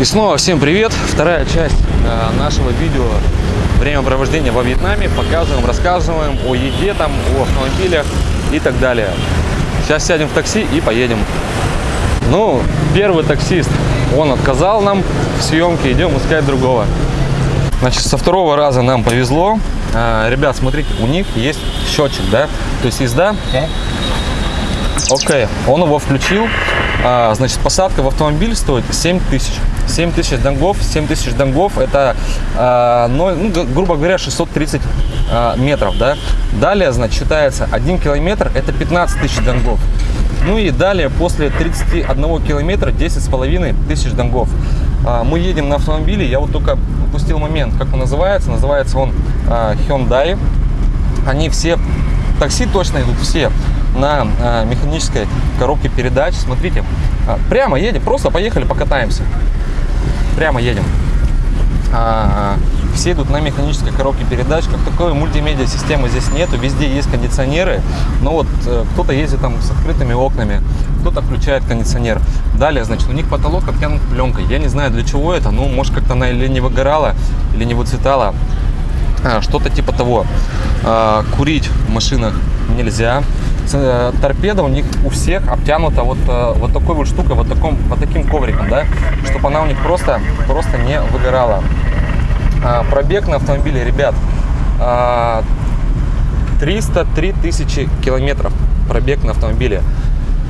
И снова всем привет! Вторая часть э, нашего видео времяпровождения во Вьетнаме. Показываем, рассказываем о еде, там, о автомобилях и так далее. Сейчас сядем в такси и поедем. Ну, первый таксист, он отказал нам в съемке, идем искать другого. Значит, со второго раза нам повезло. Э, ребят, смотрите, у них есть счетчик, да? То есть езда Окей, он его включил. А, значит, посадка в автомобиль стоит 7 тысяч. 7 тысяч донгов. 7 тысяч донгов это, а, ну, грубо говоря, 630 а, метров, да. Далее, значит, считается 1 километр, это 15 тысяч донгов. Ну и далее, после 31 километра, 10 с половиной тысяч донгов. А, мы едем на автомобиле, я вот только упустил момент, как он называется. Называется он Hyundai. Они все, такси точно идут все на э, механической коробке передач. Смотрите, э, прямо едем, просто поехали, покатаемся. Прямо едем. А, все идут на механической коробке передач. Как такой мультимедиа системы здесь нету. Везде есть кондиционеры. Но вот э, кто-то ездит там с открытыми окнами, кто-то включает кондиционер. Далее, значит, у них потолок обтянут пленкой. Я не знаю для чего это. Ну, может как-то она или не выгорала, или не выцветала. А, Что-то типа того. А, курить в машинах нельзя. Э, торпеда у них у всех обтянута вот, э, вот такой вот штукой, вот, таком, вот таким ковриком, да, чтобы она у них просто, просто не выгорала. А, пробег на автомобиле, ребят, 303 тысячи километров пробег на автомобиле.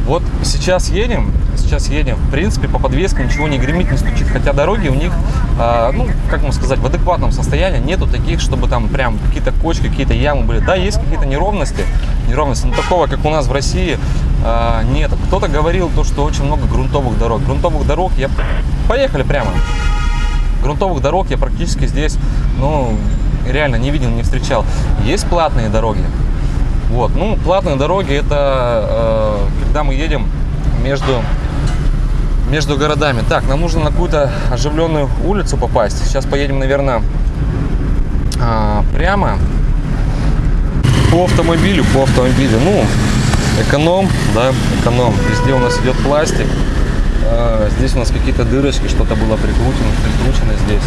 Вот сейчас едем, сейчас едем, в принципе, по подвеске ничего не гремит, не стучит, хотя дороги у них, э, ну, как можно сказать, в адекватном состоянии, нету таких, чтобы там прям какие-то кочки, какие-то ямы были. Да, есть какие-то неровности, неровности, но такого, как у нас в России, э, нет. Кто-то говорил то, что очень много грунтовых дорог. Грунтовых дорог, я... Поехали прямо. Грунтовых дорог я практически здесь, ну, реально не видел, не встречал. Есть платные дороги, вот, ну, платные дороги это э, когда мы едем между между городами. Так, нам нужно на какую-то оживленную улицу попасть. Сейчас поедем, наверное, э, прямо по автомобилю, по автомобилю. Ну, эконом, да, эконом. Везде у нас идет пластик. Э, здесь у нас какие-то дырочки, что-то было прикручено, прикручено здесь.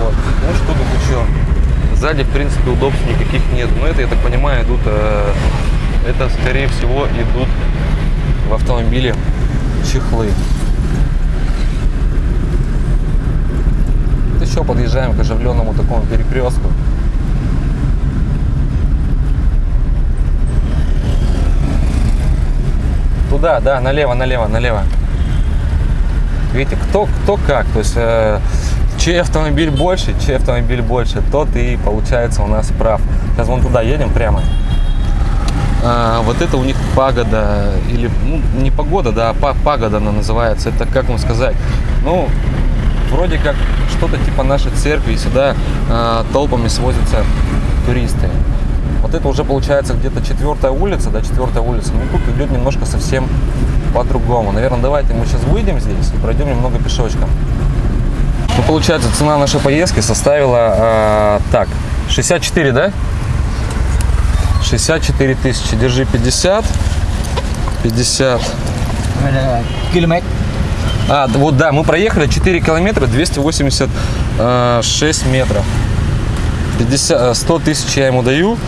Вот. Ну, что тут еще? Сзади, в принципе, удобств никаких нет. Но это, я так понимаю, идут, э, это, скорее всего, идут в автомобиле чехлы. Еще подъезжаем к оживленному такому перекрестку. Туда, да, налево, налево, налево. Видите, кто, кто как. То есть э, чей автомобиль больше, чей автомобиль больше, тот и получается у нас прав. Сейчас вон туда едем прямо. А, вот это у них пагода, или ну, не погода, да, а пагода она называется. Это как вам сказать? Ну, вроде как что-то типа нашей церкви, сюда а, толпами свозятся туристы. Вот это уже получается где-то четвертая улица, да, четвертая улица. Но тут идет немножко совсем по-другому. Наверное, давайте мы сейчас выйдем здесь и пройдем немного пешочком. Ну, получается, цена нашей поездки составила, э, так, 64, да? 64 тысячи. Держи 50. 50. Километр. А, вот да, мы проехали 4 километра 286 метров. 50, 100 тысяч я ему даю,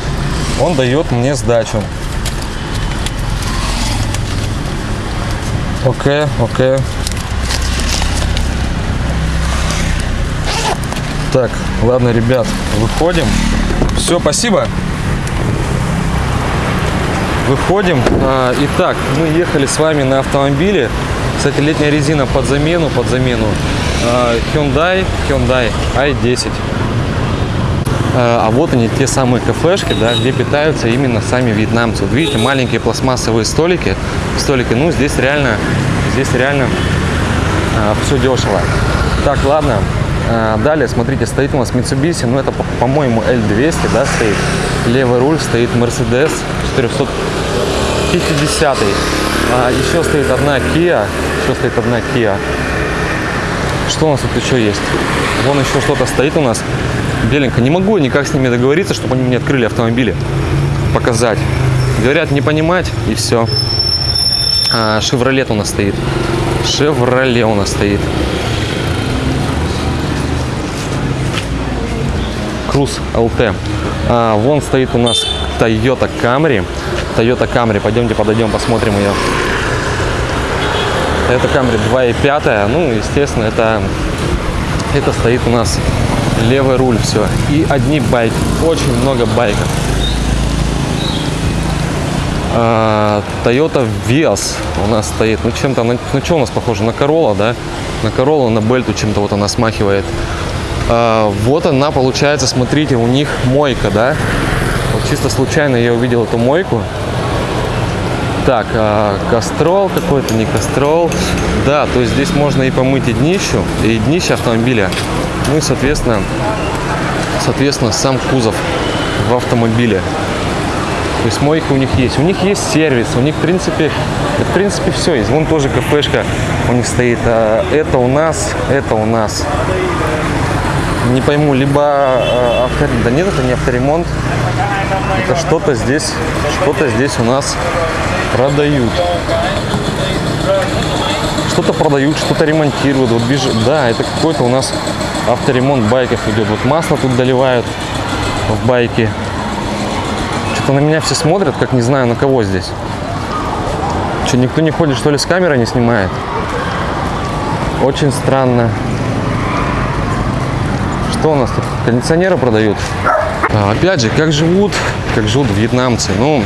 он дает мне сдачу. Окей, окей. Так, ладно, ребят, выходим. Все, спасибо. Выходим. А, итак, мы ехали с вами на автомобиле. Кстати, летняя резина под замену, под замену. А, Hyundai, Hyundai i10. А, вот они, те самые кафешки, да, где питаются именно сами вьетнамцы. Вот видите, маленькие пластмассовые столики. Столики, ну, здесь реально, здесь реально а, все дешево. Так, ладно, а, далее, смотрите, стоит у нас Mitsubishi, ну это, по-моему, L200, да, стоит. Левый руль стоит Mercedes 450. А, еще стоит одна Kia, еще стоит одна Kia. Что у нас тут еще есть? Вон еще что-то стоит у нас беленько. Не могу никак с ними договориться, чтобы они мне открыли автомобили, показать. Говорят, не понимать, и все. А, Шевролет у нас стоит. Шевроле у нас стоит. Круз ЛТ. А, вон стоит у нас Toyota Camry. Toyota Camry. Пойдемте подойдем, посмотрим ее. Это Camry 2.5. Ну, естественно, это, это стоит у нас левый руль, все. И одни байки. Очень много байков. А, Toyota Vios у нас стоит. Ну, чем-то, ну, что у нас похоже? На Corolla, да? На Corolla, на Бельту чем-то вот она смахивает. А, вот она, получается, смотрите, у них мойка, да? Вот чисто случайно я увидел эту мойку. Так, а, кастрол какой-то, не кастрол. Да, то есть здесь можно и помыть и днищу, и днище автомобиля. Ну и, соответственно, соответственно, сам кузов в автомобиле. То есть мойка у них есть. У них есть сервис, у них, в принципе, в принципе, все есть. Вон тоже кафешка у них стоит. А, Это у нас, это у нас. Не пойму, либо а, авто... Да нет, это не авторемонт. Это что-то здесь, что-то здесь у нас продают. Что-то продают, что-то ремонтируют. Вот бежит. Да, это какой-то у нас авторемонт байков идет. Вот масло тут доливают в байки. Что-то на меня все смотрят, как не знаю на кого здесь. Что, никто не ходит, что ли, с камерой не снимает? Очень странно. Что у нас тут? Кондиционеры продают. Опять же, как живут, как живут вьетнамцы. Ну,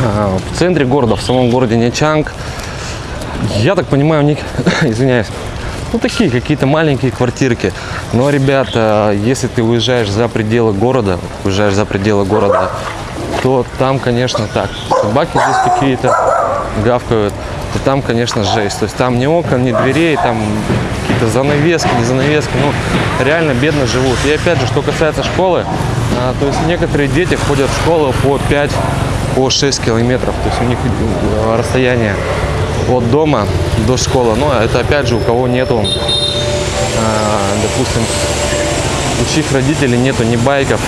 в центре города, в самом городе Нячанг, я так понимаю, у них, извиняюсь, ну такие какие-то маленькие квартирки. Но, ребята, если ты уезжаешь за пределы города, уезжаешь за пределы города, то там, конечно, так. Собаки здесь какие-то гавкают, то там, конечно, жесть. То есть там ни окон, ни дверей, там какие-то занавески, не занавески. Ну, реально бедно живут. И опять же, что касается школы, а, то есть некоторые дети ходят в школу по 5, по 6 километров. То есть у них э, расстояние от дома до школы. Но это опять же у кого нету, а, допустим, у чьих родителей нету ни байков,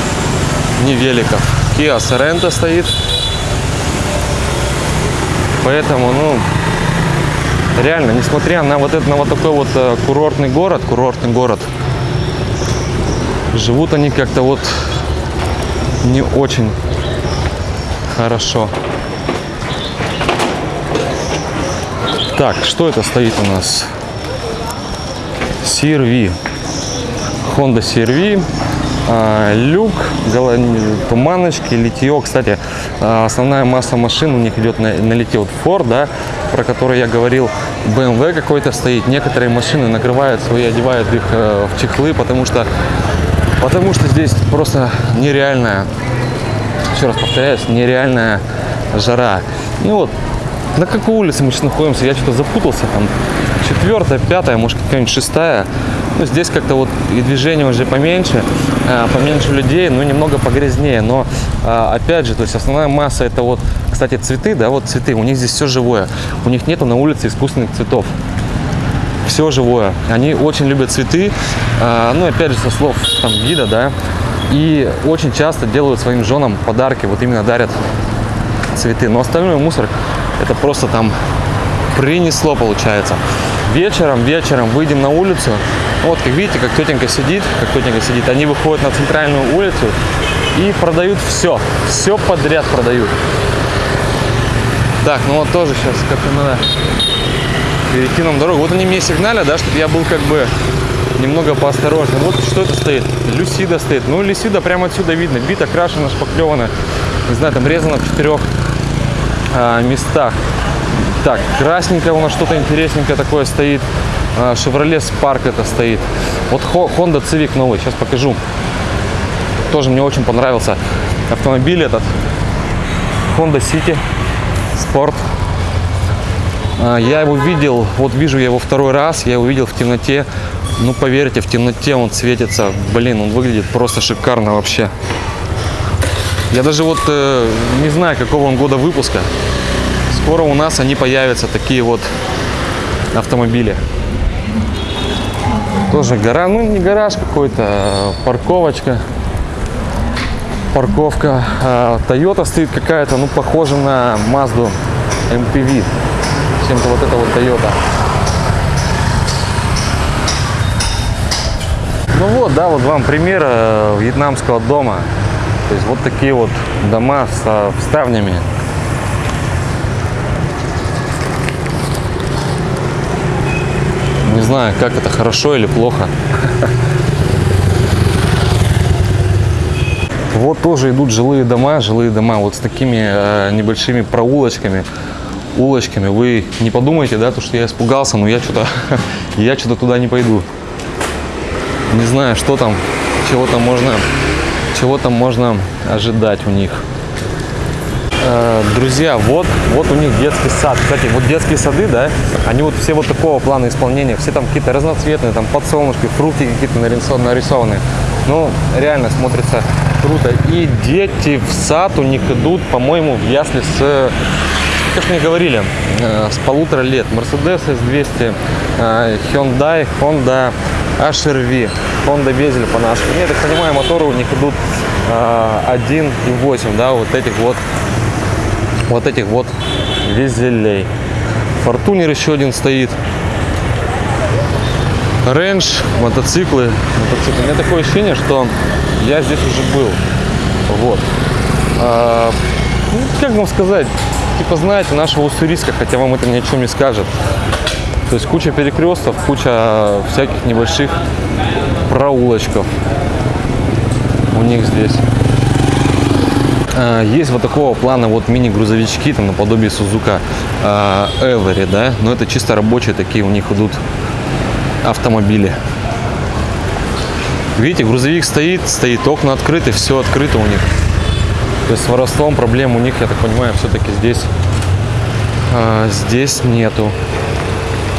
ни великов. Kia Sorento стоит. Поэтому, ну, реально, несмотря на вот это, на вот такой вот э, курортный город, курортный город, живут они как-то вот не очень хорошо. Так, что это стоит у нас? CRV. Honda CRV. а, люк, туманочки, литье. Кстати, а, основная масса машин у них идет на, на литье. Вот Ford, да, про который я говорил, BMW какой-то стоит. Некоторые машины накрывают свои, одевают их э, в чехлы, потому что, потому что здесь просто нереальная еще раз повторяюсь, нереальная жара. Ну вот, на какой улице мы сейчас находимся, я что-то запутался, там четвертая, пятая, может какая-нибудь шестая. Ну, здесь как-то вот и движение уже поменьше, а, поменьше людей, ну, немного погрязнее. Но, а, опять же, то есть основная масса это вот, кстати, цветы, да, вот цветы, у них здесь все живое. У них нету на улице искусственных цветов все живое. Они очень любят цветы, а, ну, опять же, со слов там гида, да, и очень часто делают своим женам подарки, вот именно дарят цветы. Но остальной мусор, это просто там принесло, получается. Вечером, вечером выйдем на улицу, вот, как видите, как тетенька сидит, как тетенька сидит, они выходят на центральную улицу и продают все, все подряд продают. Так, ну вот тоже сейчас как-то надо перейти нам дорогу. Вот они мне сигналят, да, чтобы я был как бы немного поосторожнее. Вот что это стоит? Люсида стоит. Ну, Люсида прямо отсюда видно. Бита, крашена, шпаклевана. Не знаю, там резано в четырех а, местах. Так, красненькое у нас что-то интересненькое такое стоит. А, Chevrolet Spark это стоит. Вот Honda Civic новый, сейчас покажу. Тоже мне очень понравился автомобиль этот. Honda City Sport. А, Я его видел, вот вижу я его второй раз, я его видел в темноте. Ну, поверьте, в темноте он светится. Блин, он выглядит просто шикарно вообще. Я даже вот э, не знаю, какого он года выпуска. Скоро у нас они появятся, такие вот автомобили. Тоже гора, ну не гараж какой-то, а парковочка. Парковка. А, Toyota стоит какая-то, ну похожа на Mazda MPV. Чем-то вот это вот Toyota. Ну вот, да, вот вам пример э, вьетнамского дома. То есть вот такие вот дома с ставнями. Не знаю, как это хорошо или плохо. Вот тоже идут жилые дома, жилые дома вот с такими э, небольшими проулочками, улочками. Вы не подумайте, да, то, что я испугался, но я что-то, я что-то туда не пойду. Не знаю, что там, чего там можно, чего там можно ожидать у них. Э, Друзья, вот, вот у них детский сад. Кстати, вот детские сады, да, они вот все вот такого плана исполнения. Все там какие-то разноцветные, там подсолнушки, фрукты какие-то нарисованы. нарисованы. Ну, реально смотрится круто. И дети в сад у них идут, по-моему, в ясли с как мне говорили, э, с полутора лет. Mercedes S200, э, Hyundai, Honda HRV, Honda Безель по-нашему. Я так понимаю, моторы у них идут э, 1.8, да, вот этих вот, вот этих вот визелей. Фортунер еще один стоит. Рейндж, мотоциклы, мотоциклы. У меня такое ощущение, что я здесь уже был. Вот. А, ну, как вам сказать, типа, знаете, нашего Уссурийска, хотя вам это ни о чем не скажет. То есть куча перекрестков, куча всяких небольших проулочков у них здесь. А, Есть вот такого плана вот мини-грузовички, там наподобие Сузука Эвери, да, но это чисто рабочие такие у них идут автомобили. Видите, грузовик стоит, стоит, окна открыты, все открыто у них. То есть с воровством проблем у них, я так понимаю, все-таки здесь, а, здесь нету.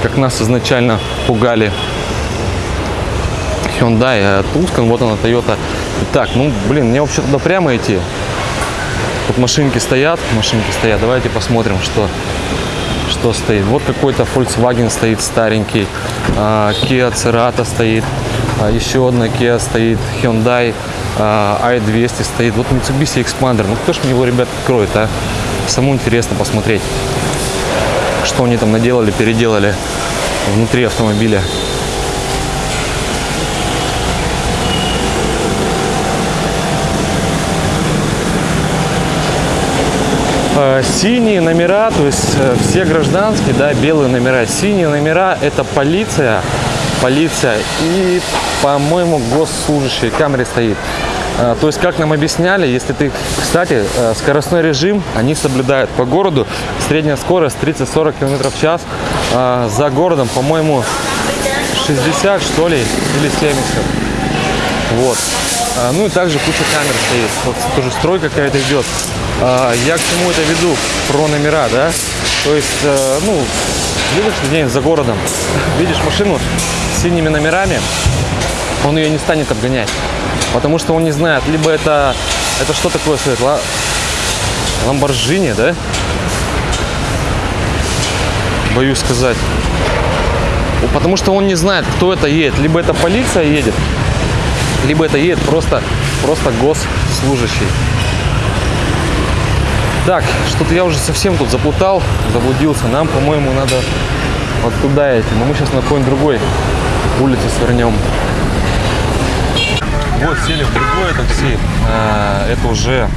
Как нас изначально пугали Hyundai, а Tucson, вот она Toyota. Так, ну, блин, мне вообще туда прямо идти. Тут машинки стоят, машинки стоят. Давайте посмотрим, что, что стоит. Вот какой-то Volkswagen стоит старенький, а, Kia Cerato стоит, а, еще одна Kia стоит, Hyundai а, i200 стоит. Вот Mitsubishi Expander. Ну кто ж мне его, ребят, откроет, а? Самому интересно посмотреть, что они там наделали, переделали внутри автомобиля. Э, Синие номера, то есть э, все гражданские, да, белые номера. Синие номера это полиция, полиция и, по-моему, госслужащий, камере стоит. Э, То есть, как нам объясняли, если ты, кстати, э, скоростной режим они соблюдают по городу. Средняя скорость 30-40 км в час. Э, За городом, по-моему, 60 что ли, или 70. Вот. А, Ну и также куча камер стоит. Вот тоже строй какая-то идет. А, Я к чему это веду? Про номера, да? То есть, э, ну, видишь где-нибудь за городом, видишь машину с синими номерами, он ее не станет обгонять. Потому что он не знает, либо это, это что такое стоит, ла- Ламборджини, да? Боюсь сказать. Потому что он не знает, кто это едет. Либо это полиция едет, либо это едет просто, просто госслужащий. Так, что-то я уже совсем тут заплутал, заблудился. Нам, по-моему, надо вот туда идти. Но мы сейчас на какой-нибудь другой улице свернем. Вот сели в другое такси. А, Это уже...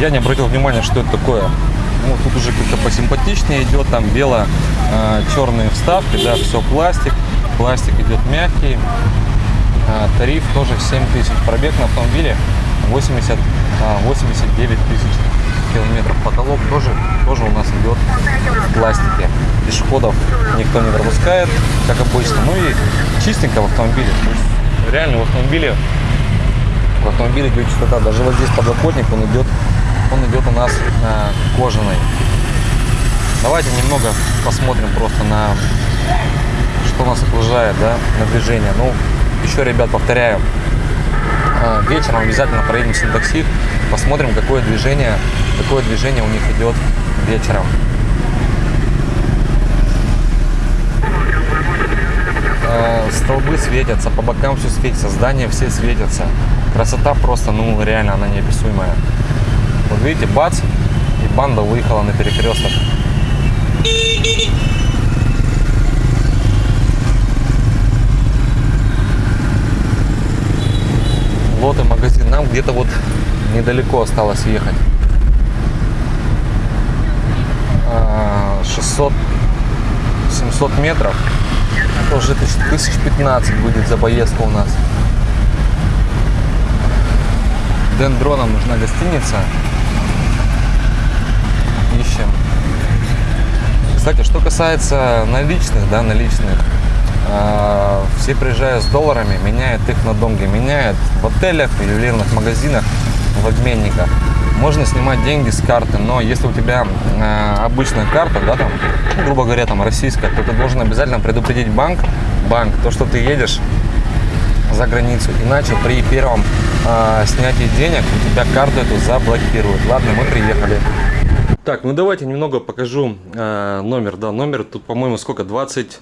Я не обратил внимания, что это такое. Ну, тут уже как-то посимпатичнее идет. Там бело-черные вставки, да, все пластик. Пластик идет мягкий. А, Тариф тоже 7 тысяч. Пробег на автомобиле 80, а, 89 тысяч километров. Потолок тоже, тоже у нас идет в пластике. Пешеходов никто не пропускает, как обычно. Ну и чистенько в автомобиле. То есть реально в автомобиле, в автомобиле идет чистота. Даже вот здесь подлокотник, он идет, он идет у нас а, кожаный. Давайте немного посмотрим просто на что нас окружает, да, на движение. Ну, еще, ребят, повторяю, а, вечером обязательно проедемся на такси, посмотрим, какое движение, какое движение у них идет вечером. Столбы светятся, по бокам все светится, здания все светятся. Красота просто, ну, реально, она неописуемая. Вот видите, бац, и банда выехала на перекресток. где-то вот недалеко осталось ехать. А, 600 700 метров. Это уже тысяч, тысяч 15 будет за поездку у нас. Дендроном нужна гостиница. Ищем. Кстати, что касается наличных, да, наличных, а, все приезжают с долларами, меняют их на донги, меняют в отелях, в ювелирных магазинах, в обменниках. Можно снимать деньги с карты, но если у тебя э, обычная карта, да, там, грубо говоря, там российская, то ты должен обязательно предупредить банк, банк, то, что ты едешь за границу, иначе при первом э, снятии денег у тебя карту эту заблокируют. Ладно, мы приехали. Так, ну давайте немного покажу э, номер, да, номер тут, по-моему, сколько, 20...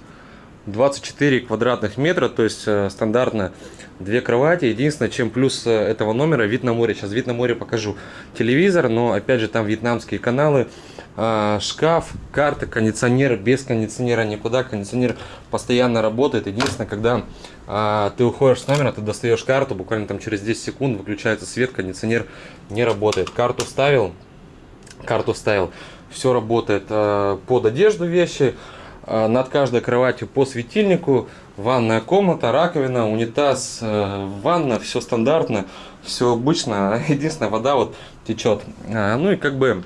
24 квадратных метра, то есть э, стандартно две кровати. Единственное, чем плюс э, этого номера вид на море. Сейчас вид на море покажу. Телевизор, но опять же там вьетнамские каналы, э, шкаф, карта, кондиционер. Без кондиционера никуда. Кондиционер постоянно работает. Единственное, когда э, ты уходишь с номера, ты достаешь карту, буквально там через 10 секунд выключается свет, кондиционер не работает. Карту вставил, карту вставил. Все работает э, под одежду вещи. Э, над каждой кроватью по светильнику, ванная комната, раковина, унитаз, э, ванна, все стандартно, все обычно, единственная вода вот течет. Э, ну и как бы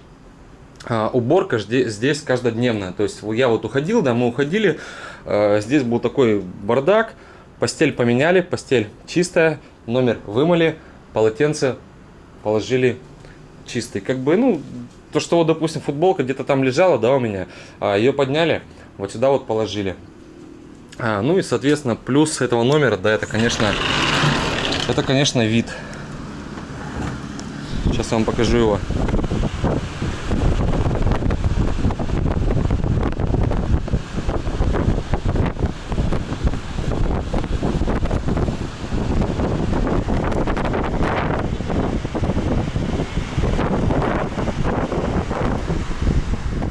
уборка здесь каждодневная, то есть я вот уходил, да, мы уходили, здесь был такой бардак, постель поменяли, постель чистая, номер вымыли, полотенце положили чистый, как бы, ну, то, что вот, допустим, футболка где-то там лежала, да, у меня, ее подняли, вот сюда вот положили. А, ну и, соответственно, плюс этого номера, да, это, конечно, это, конечно, вид. Сейчас я вам покажу его.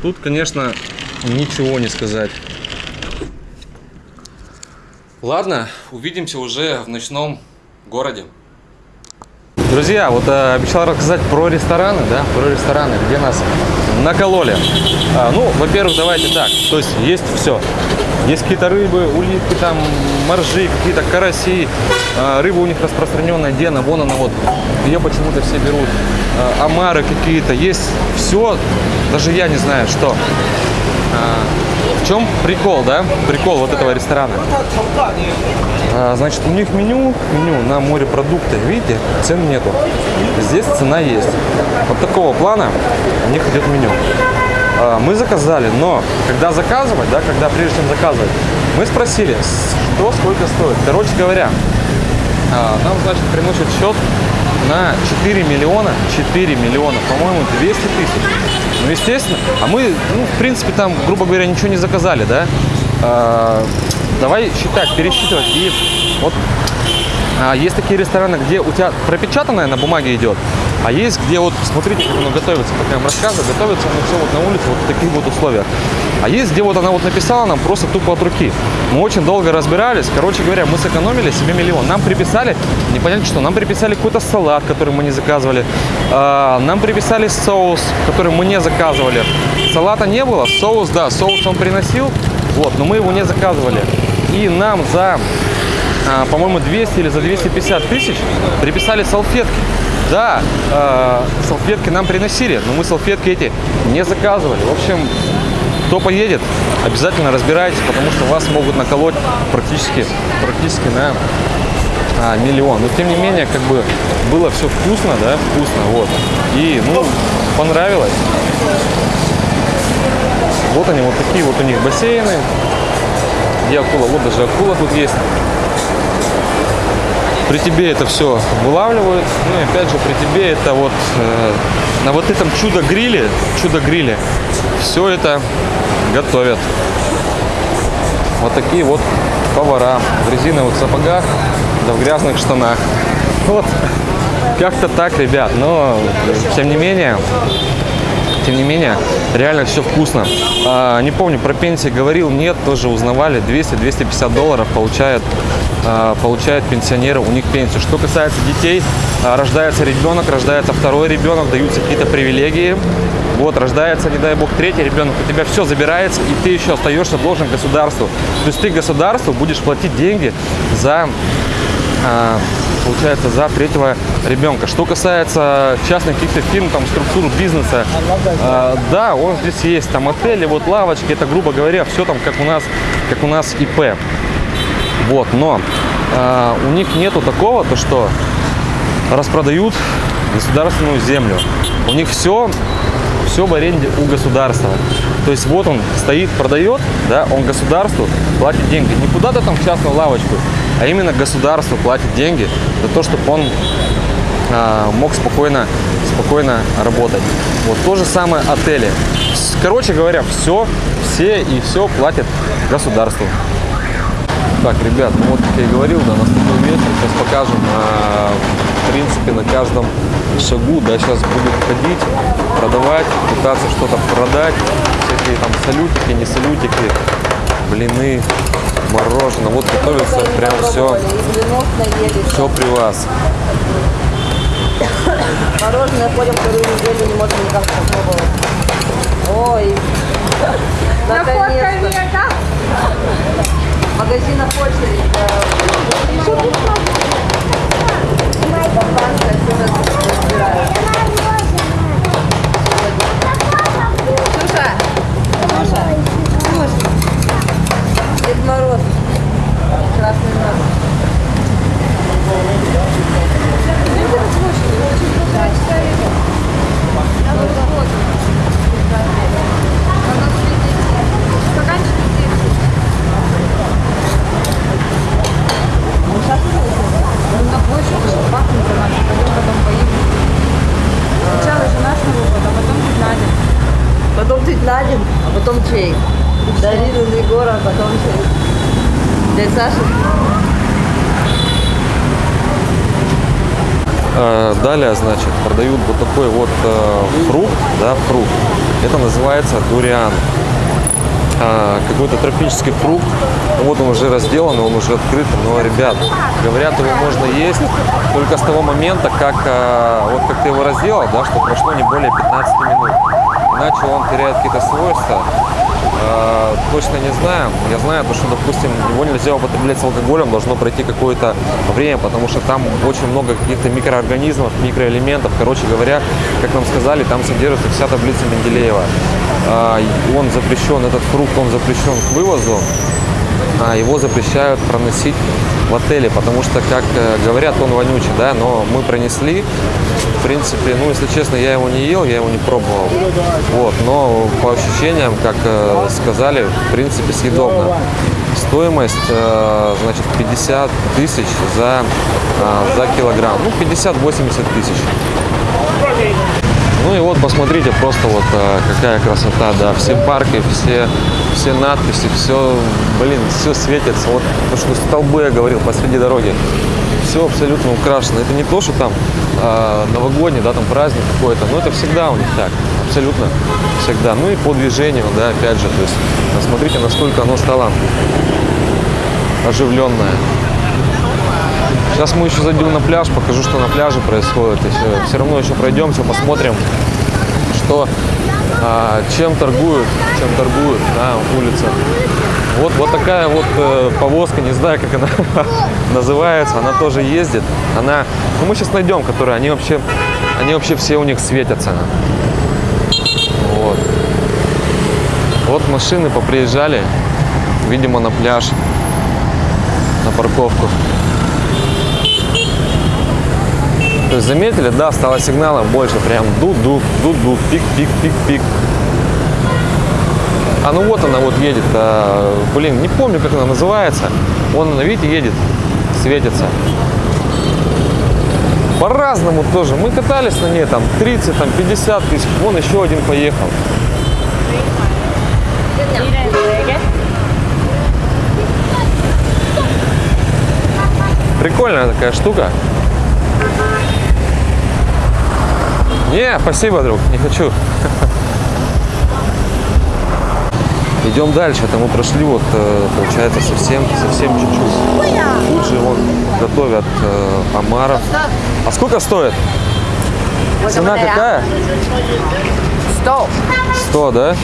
Тут, конечно, ничего не сказать. Ладно, увидимся уже в ночном городе. Друзья, вот э, обещал рассказать про рестораны, да, про рестораны, где нас накололи. А, ну, во-первых, давайте так, то есть есть все. Есть какие-то рыбы, улитки, там, моржи, какие-то караси. А, рыба у них распространенная, где она, вон она вот. Ее почему-то все берут. А, омары какие-то, есть все, даже я не знаю, что. А, в чем прикол, да? Прикол вот этого ресторана. А, значит, у них меню, меню на морепродукты, видите, цен нету. Здесь цена есть. Вот такого плана у них идет меню. А, мы заказали, но когда заказывать, да, когда прежде чем заказывать, мы спросили, что сколько стоит. Короче говоря, а, нам, значит, приносят счет на 4 миллиона, 4 миллиона, по-моему, 200 тысяч. Ну, естественно. А мы, ну, в принципе, там, грубо говоря, ничего не заказали, да? А, давай считать, пересчитывать. И вот а, есть такие рестораны, где у тебя пропечатанное на бумаге идет, а есть, где вот, смотрите, как оно готовится, как я вам рассказываю, готовится оно все вот на улице, вот в таких вот условиях. А есть, где вот она вот написала нам просто тупо от руки. Мы очень долго разбирались, короче говоря, мы сэкономили себе миллион. Нам приписали, непонятно что, нам приписали какой-то салат, который мы не заказывали, а, нам приписали соус, который мы не заказывали. Салата не было, соус, да, соус он приносил, вот, но мы его не заказывали. И нам за а, по-моему, 200 или за 250 тысяч приписали салфетки. Да, э, салфетки нам приносили, но мы салфетки эти не заказывали. В общем, кто поедет, обязательно разбирайтесь, потому что вас могут наколоть практически, практически на а, миллион. Но тем не менее, как бы было все вкусно, да, вкусно, вот. И, ну, понравилось. Вот они, вот такие вот у них бассейны. Где акула? Вот даже акула тут есть. При тебе это все вылавливают. Ну и опять же, при тебе это вот э, на вот этом чудо-гриле, чудо-гриле все это готовят. Вот такие вот повара в резиновых сапогах, да в грязных штанах. Вот, как-то так, ребят. Но, тем не менее, тем не менее, реально все вкусно. А, не помню, про пенсии говорил, нет, тоже узнавали, 200-250 долларов получает, а, получают пенсионеры, у них пенсию. Что касается детей, а, рождается ребенок, рождается второй ребенок, даются какие-то привилегии. Вот, рождается, не дай бог, третий ребенок, у тебя все забирается, и ты еще остаешься должен государству. То есть ты государству будешь платить деньги за получается, за третьего ребенка. Что касается частных каких-то фирм, там, структур бизнеса, а, да, он здесь есть, там, отели, вот лавочки, это, грубо говоря, все там, как у нас, как у нас ИП. Вот, но а, у них нету такого, то что распродают государственную землю. У них все, все в аренде у государства. То есть вот он стоит, продает, да, он государству платит деньги. Не куда-то там частную лавочку, а именно государство платит деньги за то, чтобы он а, мог спокойно, спокойно работать. Вот то же самое отели. Короче говоря, все, все и все платит государству. Так, ребят, ну вот как я и говорил, да, наступил вечер, сейчас покажем, а, в принципе, на каждом шагу, да, сейчас будут ходить, продавать, пытаться что-то продать, всякие там салютики, не салютики, блины, мороженое, вот готовится прям все, все при вас. Мороженое ходим вторую неделю, не можем никак попробовать. Ой, наконец-то. Магазин очередь. да. Компания всё раз разбирает. Ксюша, Ксюша, Ксюша. Дед Мороз. Красный нос. Потом тетя Надин, а потом чей? Дарина Егора, а потом чей? Дядя Саша? Э, Далее, значит, продают вот такой вот э, фрукт, да, фрукт. Это называется дуриан. А, Какой-то тропический фрукт. Вот он уже разделан, он уже открыт. Но, ребят, говорят, его можно есть только с того момента, как э, вот как ты его разделал, да, что прошло не более 15 минут. Иначе он теряет какие-то свойства. Э, точно не знаю. Я знаю, то, что, допустим, его нельзя употреблять с алкоголем, должно пройти какое-то время, потому что там очень много каких-то микроорганизмов, микроэлементов. Короче говоря, как нам сказали, там содержится вся таблица Менделеева. И Он запрещен, этот фрукт, он запрещен к вывозу. А его запрещают проносить в отеле, потому что, как э, говорят, он вонючий, да, но мы пронесли, в принципе, ну, если честно, я его не ел, я его не пробовал, вот, но по ощущениям, как э, сказали, в принципе, съедобно. Стоимость, э, значит, 50 тысяч за, за килограмм, ну, 50-80 тысяч. Ну и вот посмотрите, просто вот э, какая красота, да, все парки, все, все надписи, все, блин, все светится. Вот то, что столбы я говорил посреди дороги, все абсолютно украшено. Это не то, что там э, новогодний, да, там праздник какой-то, но это всегда у них так, абсолютно всегда. Ну и по движению, да, опять же, то есть смотрите, насколько оно стало оживленное. Сейчас мы еще зайдем на пляж, покажу, что на пляже происходит. Еще, все равно еще пройдемся, посмотрим, что, а, чем торгуют, чем торгуют на улице. Вот, вот такая вот э, повозка, не знаю, как она называется, она тоже ездит. Она, ну мы сейчас найдем, которые, они вообще, они вообще все у них светятся. Вот. Вот машины поприезжали, видимо, на пляж, на парковку. То есть заметили, да, стало сигналов больше, прям дуд-дуд, дуд-дуд, пик-пик-пик-пик. А ну вот она вот едет, а, блин, не помню, как она называется. Вон она, видите, едет, светится. По-разному тоже. Мы катались на ней там 30, там 50 тысяч. Вон еще один поехал. Прикольная такая штука. Не, спасибо, друг, не хочу. Идем дальше, это мы прошли вот, э, получается, совсем, совсем чуть-чуть. Тут же вот готовят э, омаров. А сколько стоит? Цена какая? 100. 100, да?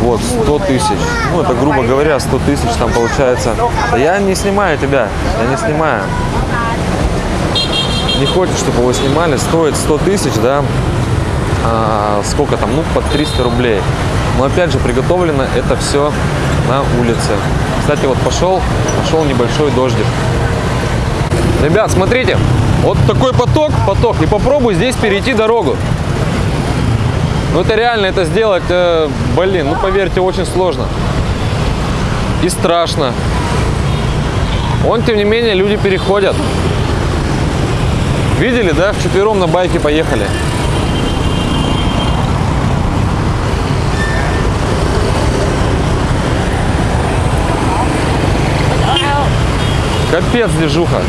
Вот, 100 тысяч. Ну, это, грубо говоря, 100 тысяч там получается. Да я не снимаю тебя, я не снимаю. Не хочешь, чтобы его снимали. Стоит 100 тысяч, да? А, сколько там? Ну, под 300 рублей. Но, опять же, приготовлено это все на улице. Кстати, вот пошел, пошел небольшой дождик. Ребят, смотрите, вот такой поток, поток, и попробуй здесь перейти дорогу. Ну это реально, это сделать, э, блин, ну поверьте, очень сложно. И страшно. Он, тем не менее, люди переходят. Видели, да? Вчетвером на байке поехали. Капец, движуха.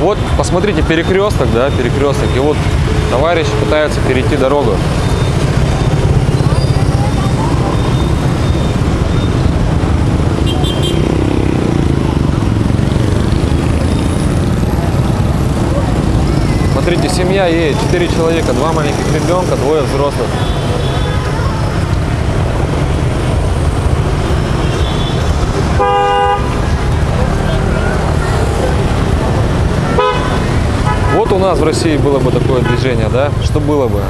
Вот, посмотрите, перекресток, да, перекресток. И вот товарищ пытается перейти дорогу. Смотрите, семья едет, четыре человека, два маленьких ребенка, двое взрослых. Вот у нас в России было бы такое движение, да? Что было бы?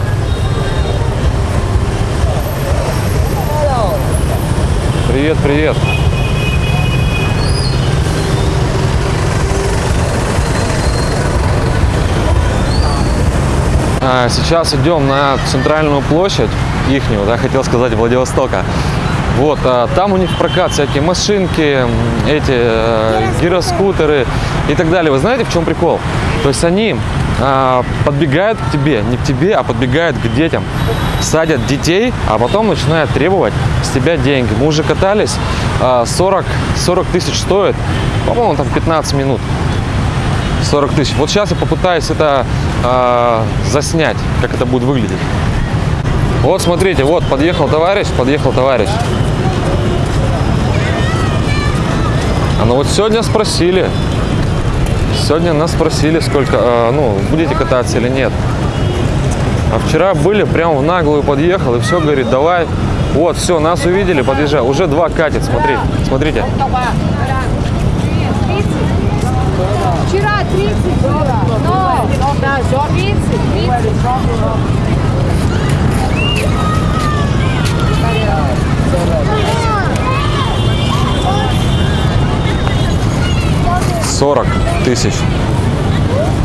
Привет, привет. Сейчас идем на центральную площадь ихнюю, да, хотел сказать Владивостока. Вот, а, там у них прокат всякие машинки, эти э, гироскутеры и так далее. Вы знаете, в чем прикол? То есть они а, подбегают к тебе, не к тебе, а подбегают к детям, садят детей, а потом начинают требовать с тебя деньги. Мы уже катались, а, 40, 40 тысяч стоит, по-моему, там 15 минут. 40 тысяч. Вот сейчас я попытаюсь это а, заснять, как это будет выглядеть. Вот смотрите, вот подъехал товарищ, подъехал товарищ. А ну вот сегодня спросили, сегодня нас спросили, сколько, а, ну, будете кататься или нет. А вчера были, прям в наглую подъехал и все, говорит, давай. Вот, все, нас увидели, подъезжай. Уже два катит, смотри, смотрите. Вчера 30 было, но да, 30, 30. Сорок тысяч.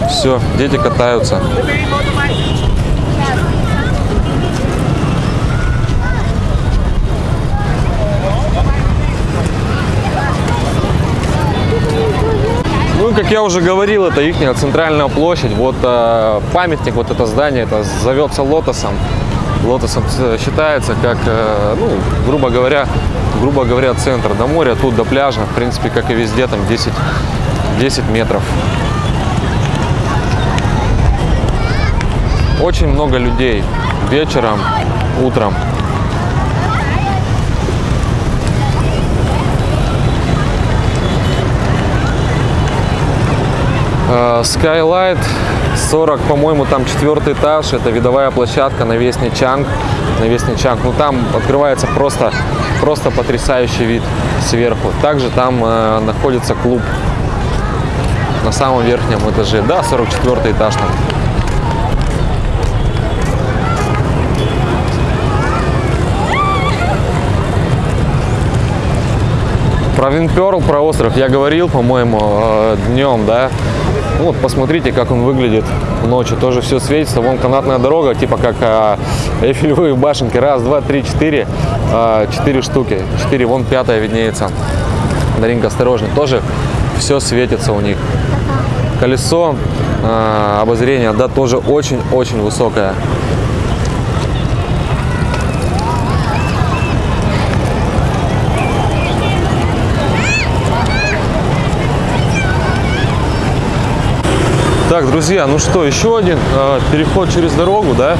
Все, дети катаются. Как я уже говорил, это их центральная площадь. Вот э, памятник, вот это здание, это зовется Лотосом. Лотосом э, считается как, э, ну, грубо говоря, грубо говоря, центр до моря, тут до пляжа, в принципе, как и везде, там 10, 10 метров. Очень много людей вечером, утром. Skylight 40, по-моему, там четвертый этаж. Это видовая площадка на Весне Чанг. На Весне Чанг. Ну там открывается просто, просто потрясающий вид сверху. Также там э, находится клуб на самом верхнем этаже. Да, 44 этаж там. Про Винперл, про остров я говорил, по-моему, э, днем, да. Ну, Вот, посмотрите, как он выглядит ночью. Тоже все светится. Вон канатная дорога, типа как э, Эйфелевые башенки. Раз, два, три, четыре. Э, четыре штуки. Четыре, вон пятая виднеется. Даринка, осторожно. Тоже все светится у них. Колесо э, обозрения, да, тоже очень-очень высокое. Так, друзья, ну что, еще один э, переход через дорогу, да?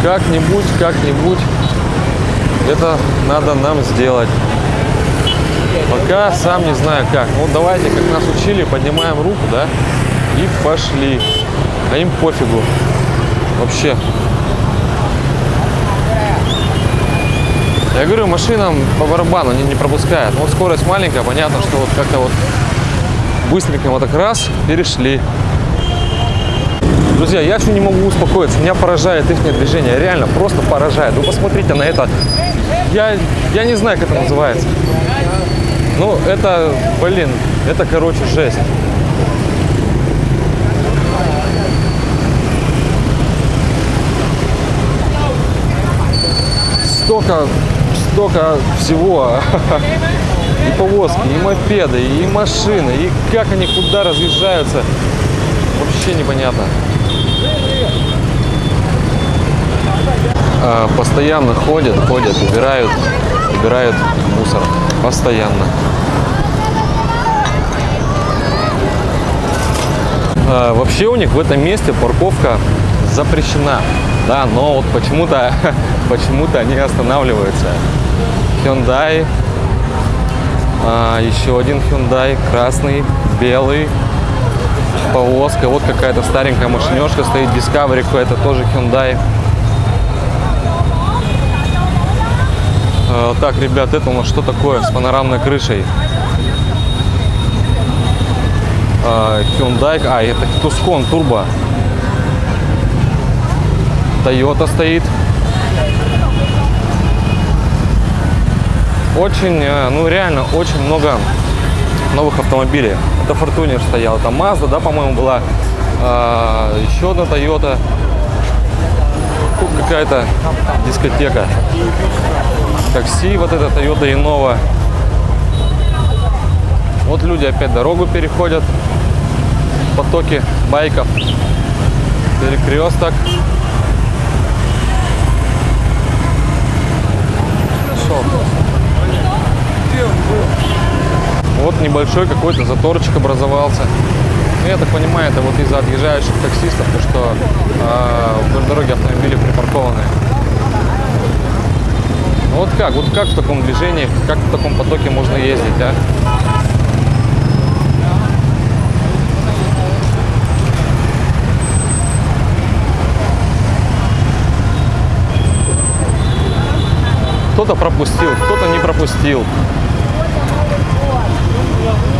Как-нибудь, как-нибудь это надо нам сделать. Пока сам не знаю как. Ну давайте, как нас учили, поднимаем руку, да? И пошли. А им пофигу. Вообще. Я говорю, машинам по барабану не, не пропускают. Ну, Вот скорость маленькая, понятно, что вот как-то вот быстренько вот так раз перешли. Друзья, я еще не могу успокоиться. Меня поражает их движение. Реально, просто поражает. Вы посмотрите на это. Я, я не знаю, как это называется. Ну, это, блин, это, короче, жесть. Столько, столько всего. И повозки, и мопеды, и машины, и как они куда разъезжаются. Вообще непонятно. А, Постоянно ходят, ходят, убирают, убирают мусор. Постоянно. А, Вообще у них в этом месте парковка запрещена. Да, но вот почему-то почему-то они останавливаются. Hyundai, а, еще один Hyundai, красный, белый, повозка. Вот какая-то старенькая машинешка стоит, Discovery какой-то тоже Hyundai. А, Так, ребят, это у нас что такое с панорамной крышей? А, Hyundai, а, это Tucson Turbo. Toyota стоит. Очень, э, ну реально, очень много новых автомобилей. Это Fortuner стоял, это Mazda, да, по-моему, была. А, еще одна Toyota. Какая-то дискотека. Такси, вот это Toyota Innova. Вот люди опять дорогу переходят. Потоки байков. Перекресток. Хорошо. Вот небольшой какой-то заторчик образовался. Ну, я так понимаю, это вот из-за отъезжающих таксистов, то что э, вдоль дороги автомобили припаркованы. Ну, Вот как? Вот как в таком движении, как в таком потоке можно ездить, а? Кто-то пропустил, кто-то не пропустил. Well,